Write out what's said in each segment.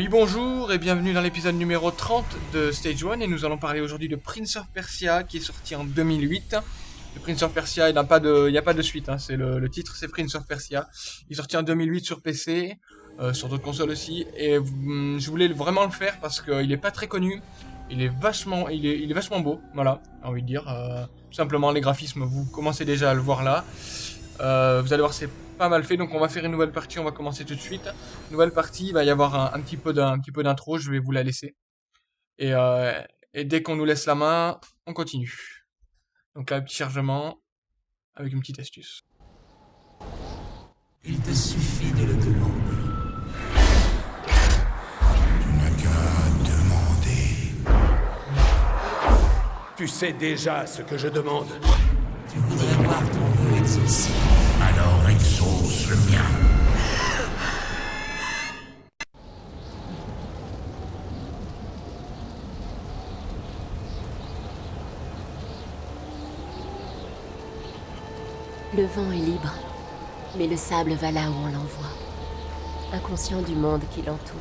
Oui bonjour et bienvenue dans l'épisode numéro 30 de Stage 1 et nous allons parler aujourd'hui de Prince of Persia qui est sorti en 2008. Le Prince of Persia, il n'y a, pas de, a pas de suite, hein. c'est le, titre c'est Prince of Persia. Il est sorti en 2008 sur PC, euh, sur d'autres consoles aussi, et hum, je voulais vraiment le faire parce qu'il n'est pas très connu, il est vachement, il est vachement beau, voilà, j'ai envie de dire. Euh, tout simplement les graphismes, vous commencez déjà à le voir là. Euh, vous allez voir c'est pas mal fait, donc on va faire une nouvelle partie, on va commencer tout de suite. Nouvelle partie, il va y avoir un, petit peu d'intro, je vais vous la laisser. Et, euh, et dès qu'on nous laisse la main, on continue. Donc là, un petit chargement, avec une petite astuce. Il te suffit de le demander. Tu n'as qu'à demander. Tu sais déjà ce que je demande. Tu voudrais voir Alors exauce le mien. Le vent est libre, mais le sable va là où on l'envoie, inconscient du monde qui l'entoure.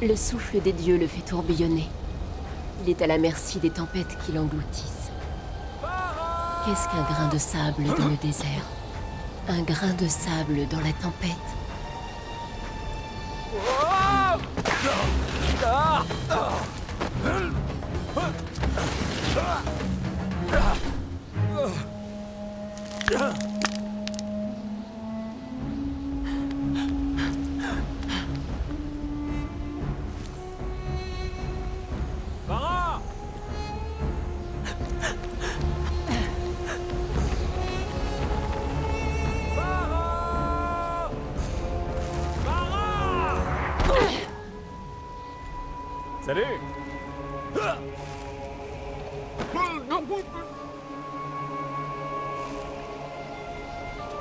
Le souffle des dieux le fait tourbillonner. Il est à la merci des tempêtes qui l'engloutissent. Qu'est-ce qu'un grain de sable dans le désert? Un grain de sable dans la tempête?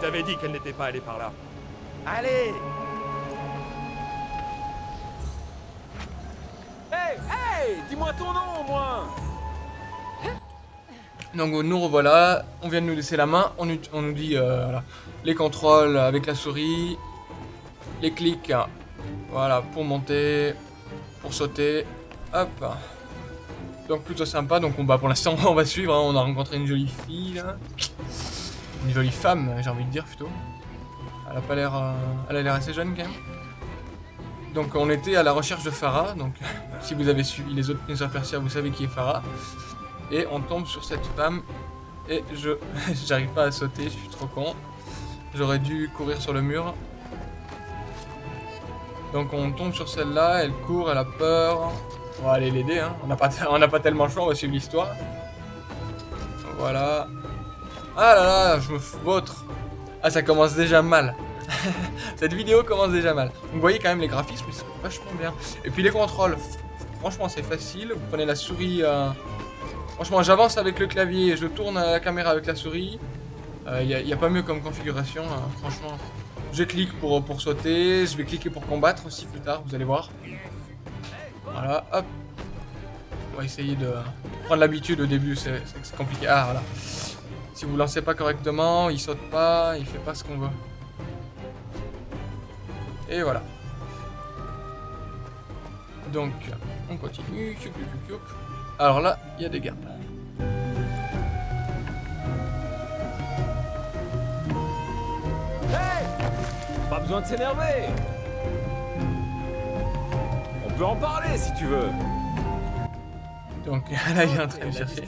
T'avais dit qu'elle n'était pas allée par là. Allez Hey Hey Dis-moi ton nom au moins Donc nous revoilà, on vient de nous laisser la main, on, nous dit euh, voilà, les contrôles avec la souris, les clics, voilà, pour monter, pour sauter. Hop. Donc plutôt sympa, donc on va pour l'instant on va suivre, hein. on a rencontré une jolie fille là. Une jolie femme, j'ai envie de dire plutôt. Elle a pas l'air euh, elle a l'air assez jeune quand même. Donc on était à la recherche de Farah, donc si vous avez suivi les autres Prince Persia, vous savez qui est Farah. Et on tombe sur cette femme et je j'arrive pas à sauter, je suis trop con. J'aurais dû courir sur le mur. Donc on tombe sur celle-là, elle court, elle a peur. On va aller l'aider, hein. On n'a pas, pas tellement le choix, on va suivre l'histoire. Voilà. Ah là là, je me vautre. Ah, ça commence déjà mal. Cette vidéo commence déjà mal. vous voyez quand même les graphismes, c'est vachement bien. Et puis les contrôles, franchement c'est facile. Vous prenez la souris... Euh, franchement, j'avance avec le clavier, je tourne la caméra avec la souris. Il euh, n'y a, pas mieux comme configuration, hein. franchement. Je clique pour, pour sauter, je vais cliquer pour combattre aussi plus tard, vous allez voir. Voilà, hop. On va essayer de prendre l'habitude au début, c'est compliqué. Ah, voilà. Si vous lancez pas correctement, il saute pas, il fait pas ce qu'on veut. Et voilà. Donc, on continue. Alors là, il y a des gardes. Pas besoin de s'énerver On peut en parler si tu veux donc là il est en train de chercher.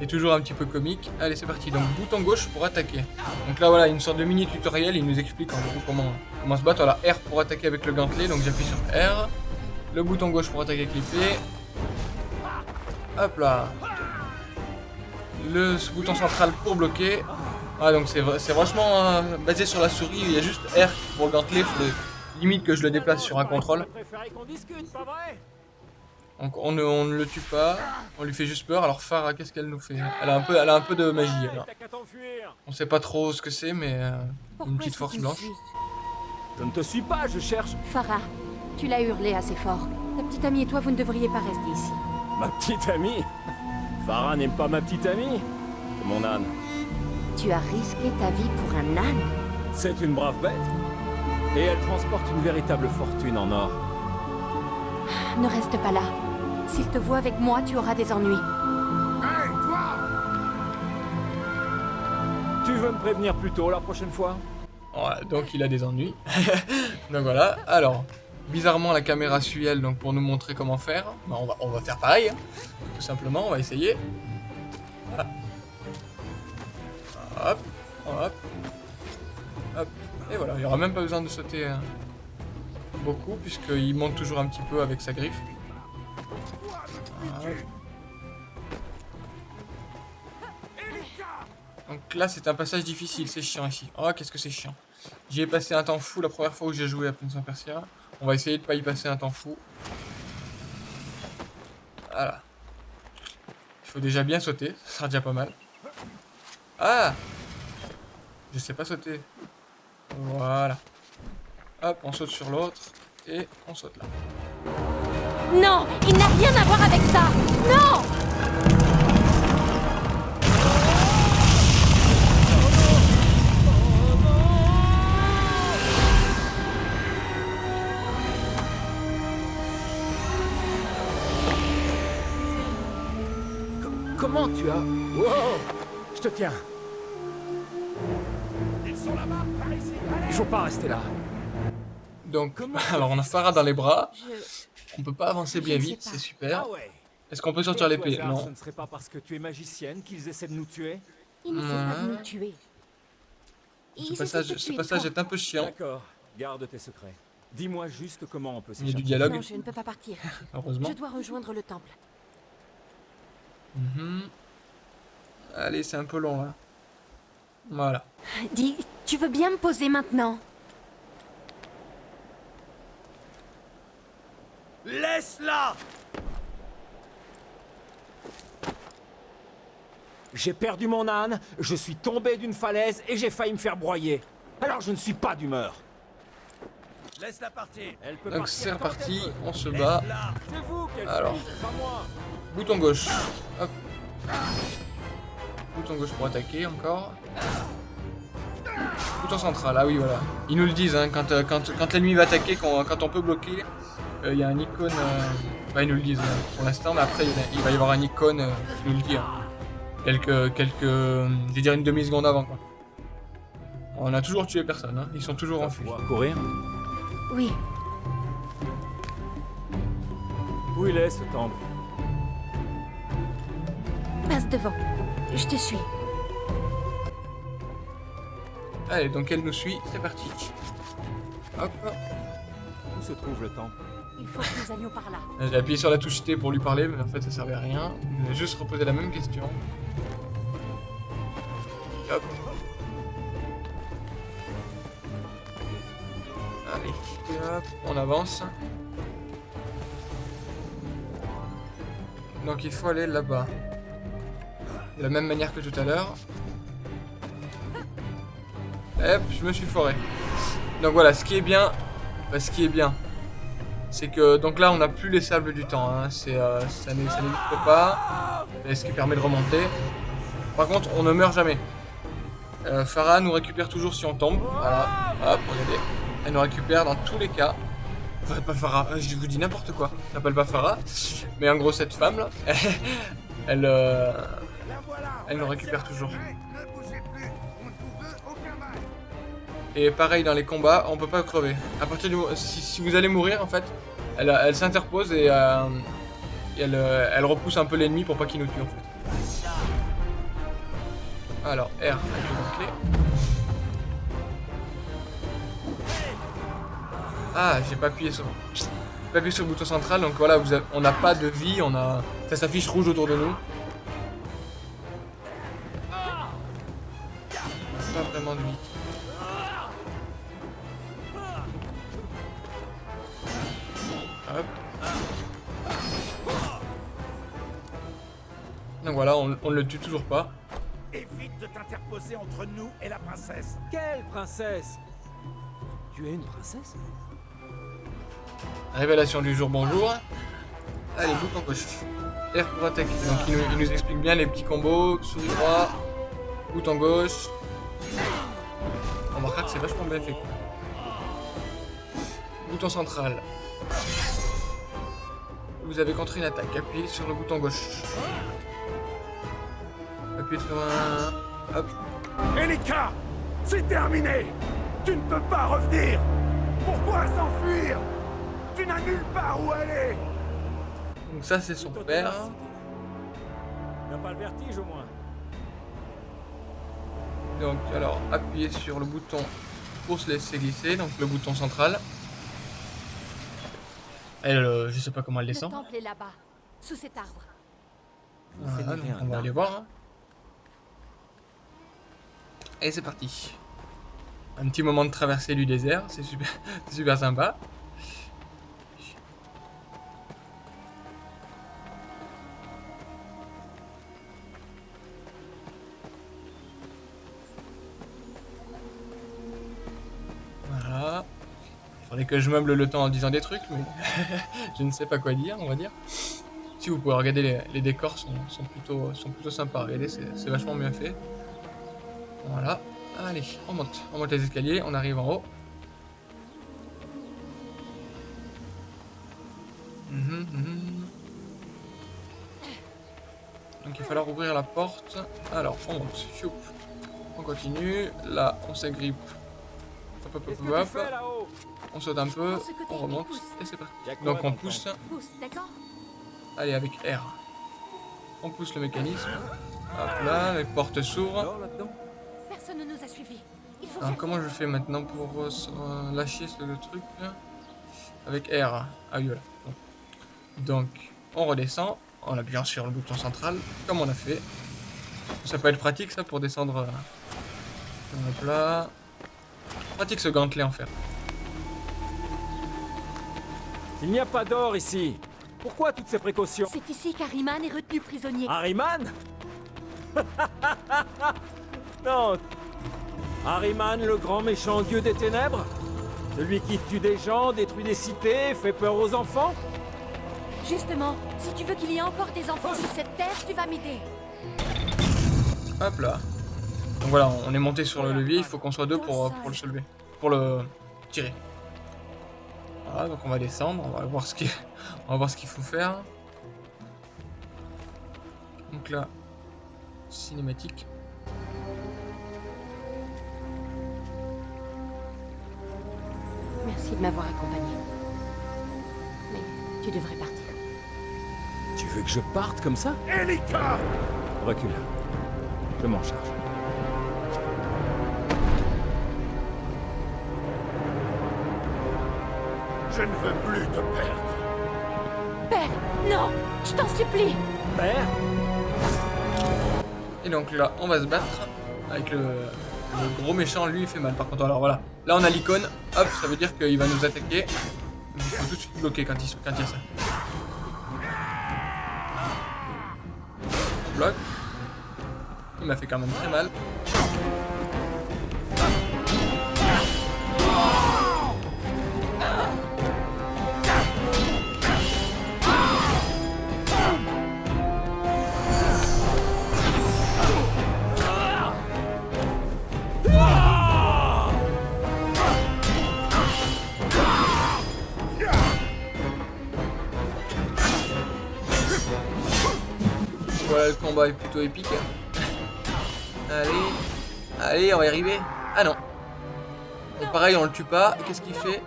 C'est toujours un petit peu comique. Allez c'est parti, donc bouton gauche pour attaquer. Donc là voilà, une sorte de mini tutoriel, il nous explique en gros comment, comment se battre. Voilà, R pour attaquer avec le gantelet, donc j'appuie sur R. Le bouton gauche pour attaquer avec l'épée. Hop là. Le bouton central pour bloquer. Ah donc c'est vachement euh, basé sur la souris, il y a juste R pour le gantelet, limite que je le déplace sur un contrôle. Donc on ne, on ne, le tue pas, on lui fait juste peur. Alors Farah, qu'est-ce qu'elle nous fait? Elle a, un peu, elle a un peu de magie. Alors. On sait pas trop ce que c'est, mais euh, une petite force blanche. Je ne te suis pas, je cherche. Farah, tu l'as hurlé assez fort. Ta petite amie et toi, vous ne devriez pas rester ici. Ma petite amie? Farah n'aime pas ma petite amie C'est mon âne. Tu as risqué ta vie pour un âne? C'est une brave bête. Et elle transporte une véritable fortune en or. Ne reste pas là. S'il te voit avec moi, tu auras des ennuis. Tu veux me prévenir plus tôt la prochaine fois Ouais, donc il a des ennuis. donc voilà. Alors, bizarrement la caméra suit elle, donc pour nous montrer comment faire, bah, on, va, on va faire pareil. hein. Tout simplement, on va essayer. Voilà. Hop, hop, hop. Et voilà, il n'y aura même pas besoin de sauter euh, beaucoup, puisqu'il monte toujours un petit peu avec sa griffe. Donc là, c'est un passage difficile, c'est chiant ici. Oh, qu'est-ce que c'est chiant. J'y ai passé un temps fou la première fois où j'ai joué à Prince of Persia. On va essayer de pas y passer un temps fou. Voilà. Il faut déjà bien sauter, ça sera déjà pas mal. Ah Je sais pas sauter. Voilà. Hop, on saute sur l'autre. Et on saute là. Non, il n'a rien à voir avec ça. Non Comment tu as... Wow Je te tiens. Ils sont là-bas, par ici. Allez Il faut pas rester là. Donc, alors on a Farah dans les bras. Je... On peut pas avancer bien vite, c'est super. Ah ouais. Est-ce qu'on peut sortir l'épée Non. Ce ne serait pas parce que tu es magicienne qu'ils essaient de nous tuer? Il n'essaie pas de nous tuer. Ce passage, ce passage est un peu chiant, D'accord. Garde tes secrets. Dis-moi juste comment on peut il y a du s'échapper. dialogue, Non, je ne peux pas partir. heureusement. Je dois rejoindre le temple. Mhm. Allez, c'est un peu long là. Voilà. Dis, tu veux bien me poser maintenant? Laisse-la J'ai perdu mon âne, je suis tombé d'une falaise et j'ai failli me faire broyer. Alors je ne suis pas d'humeur. Laisse-la partir Elle peut Donc c'est reparti, on se bat. Vous Alors. suit, pas moi. Bouton gauche. Hop. Bouton gauche pour attaquer encore. Bouton central, ah oui voilà. Ils nous le disent, hein, quand, euh, quand, quand l'ennemi va attaquer, quand, quand on peut bloquer, il y a un icône... euh, Bah ils nous le disent hein, pour l'instant, mais après il y a- il va y avoir un icône euh, qui nous le dit. hein. Quelques... quelques... euh, Je vais dire une demi-seconde avant quoi. On a toujours tué personne, hein. ils sont toujours en fuite. courir Oui, Où il est ce temple? Passe devant. Je te suis. Allez, donc elle nous suit, c'est parti. Hop, Où se trouve le temple? Il faut que nous allions par là. j'ai appuyé sur la touche T pour lui parler, mais en fait ça servait à rien. M'a juste reposé la même question. Hop. Allez, hop, on avance. Donc il faut aller là-bas. De la même manière que tout à l'heure. Hop, je me suis foré. Donc voilà, ce qui est bien, bah, ce qui est bien, c'est que donc là on n'a plus les sables du temps. Hein. C'est euh, ça n'e- ça n'existe pas. Et ce qui permet de remonter. Par contre, on ne meurt jamais. Euh, Farah nous récupère toujours si on tombe. Voilà. Hop, regardez. Elle nous récupère dans tous les cas. Enfin, pas Farah, euh, je vous dis n'importe quoi. S'appelle pas Farah. Mais en gros, cette femme là, elle, euh, elle nous récupère toujours. Et pareil dans les combats, on peut pas crever. À partir du si, si vous allez mourir en fait, elle, elle s'interpose et, euh, elle, euh, elle repousse un peu l'ennemi pour pas qu'il nous tue en fait. Alors R bouclier. Ah, j'ai pas appuyé sur. pas appuyé sur le bouton central, donc voilà, vous avez- on n'a pas de vie, on a. Ça s'affiche rouge autour de nous. Tue toujours pas. Évite de t'interposer entre nous et la princesse Quelle princesse? Tu es une princesse? Révélation du jour, bonjour. Allez, bouton gauche. R pour attaquer. Donc il nous, il nous explique bien les petits combos. Souris droit, bouton gauche. On remarquera que c'est vachement bien fait. Bouton central. Vous avez contre une attaque. Appuyez sur le bouton gauche. Appuyez sur un... Hop. Elika C'est terminé Tu ne peux pas revenir Pourquoi s'enfuir? Tu n'as nulle part où aller Donc ça, c'est son père. ténacité. T'as pas le vertige au moins Donc, alors, appuyez sur le bouton pour se laisser glisser. Donc, le bouton central. Elle, euh, je sais pas comment elle Le descend. temple est là-bas, sous cet arbre. Donc un on va aller voir. hein. Et c'est parti. Un petit moment de traversée du désert, c'est super, super sympa. Voilà. Il faudrait que je meuble le temps en disant des trucs, mais je ne sais pas quoi dire, on va dire. Si vous pouvez regarder, les, décors sont, plutôt, sont plutôt sympas. Regardez, c'est vachement bien fait. Voilà. Allez, on monte. On monte les escaliers, on arrive en haut. Mhm, mhm. Donc il va falloir ouvrir la porte. Alors, on monte. Choup. On continue. Là, on s'agrippe. Hop, hop, hop, hop. On saute un peu. On remonte. Et c'est parti. Donc on pousse. Allez, avec R. On pousse le mécanisme. Hop là, les portes s'ouvrent. Dehors, là-dedans Personne ne nous a suivis. Il faut Alors faire comment je fais maintenant pour euh, euh, lâcher ce le truc là Avec R. Ah oui voilà. Bon. Donc on redescend en appuyant sur le bouton central, comme on a fait. Ça peut être pratique ça pour descendre. euh, Hop là. Pratique ce gantelet en fer. Il n'y a pas d'or ici. Pourquoi toutes ces précautions C'est ici qu'Ariman est retenu prisonnier. Harryman Non Harryman, le grand méchant dieu des ténèbres Celui qui tue des gens, détruit des cités, fait peur aux enfants Justement, si tu veux qu'il y ait encore des enfants sur cette terre, tu vas m'aider. Hop là. Donc voilà, on est monté sur le levier, il faut qu'on soit deux pour, euh, pour le soulever. Pour le tirer. Voilà, donc on va descendre, on va voir ce qu'il on va voir ce qu'il faut faire. Donc là, cinématique. Merci de m'avoir accompagné. Mais tu devrais partir. Tu veux que je parte comme ça? Elika Recule. Je m'en charge. Je ne veux plus te perdre. Père, non Je t'en supplie Père? Et donc là, on va se battre avec le, le gros méchant, lui il fait mal par contre. Alors voilà, là on a l'icône, hop, ça veut dire qu'il va nous attaquer. Il faut tout de suite bloquer quand il, quand il y a ça. On bloque. Il m'a fait quand même très mal. Épique. Allez, allez, on va y arriver. Ah non. Donc pareil, on le tue pas. Qu'est-ce qu'il fait?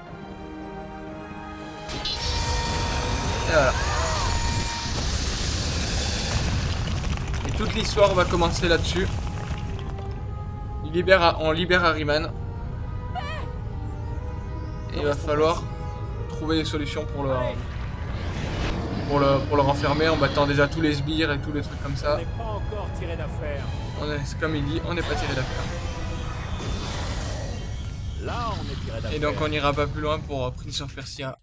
Et voilà. Et toute l'histoire va commencer là-dessus. Libère, on libère Harryman. Et il va falloir trouver des solutions pour le, pour le, pour le renfermer en battant déjà tous les sbires et tous les trucs comme ça. Encore tiré d'affaire. On est, c'est comme il dit, on n'est pas tiré d'affaire. Là, on est tiré d'affaire. Et donc on n'ira pas plus loin pour euh, Prince of Persia.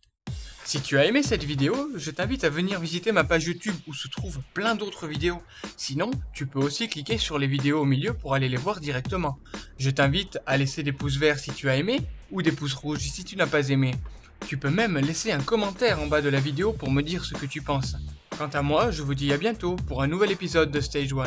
Si tu as aimé cette vidéo, je t'invite à venir visiter ma page YouTube où se trouvent plein d'autres vidéos. Sinon, tu peux aussi cliquer sur les vidéos au milieu pour aller les voir directement. Je t'invite à laisser des pouces verts si tu as aimé ou des pouces rouges si tu n'as pas aimé. Tu peux même laisser un commentaire en bas de la vidéo pour me dire ce que tu penses. Quant à moi, je vous dis à bientôt pour un nouvel épisode de Stage 1.